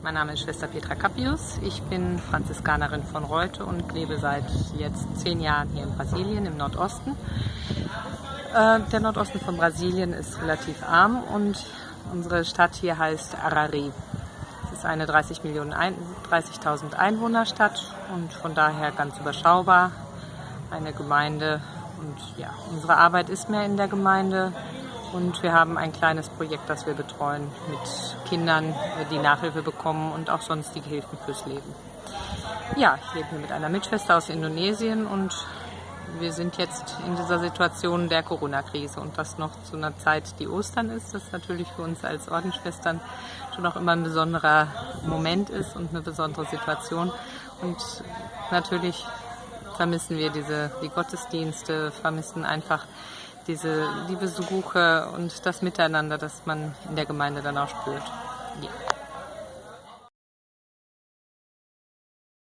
Mein Name ist Schwester Petra Cappius. Ich bin Franziskanerin von Reute und lebe seit jetzt zehn Jahren hier in Brasilien, im Nordosten. Äh, der Nordosten von Brasilien ist relativ arm und unsere Stadt hier heißt Arari. Es ist eine 30 Millionen 30.000 Einwohnerstadt und von daher ganz überschaubar. Eine Gemeinde und ja, unsere Arbeit ist mehr in der Gemeinde und wir haben ein kleines Projekt, das wir betreuen mit Kindern, die Nachhilfe bekommen und auch sonstige Hilfen fürs Leben. Ja, ich lebe hier mit einer Mitschwester aus Indonesien und wir sind jetzt in dieser Situation der Corona-Krise und das noch zu einer Zeit, die Ostern ist, das natürlich für uns als Ordensschwestern schon auch immer ein besonderer Moment ist und eine besondere Situation. Und natürlich vermissen wir diese, die Gottesdienste, vermissen einfach diese, die Besuche und das Miteinander, das man in der Gemeinde dann auch spürt. Ja.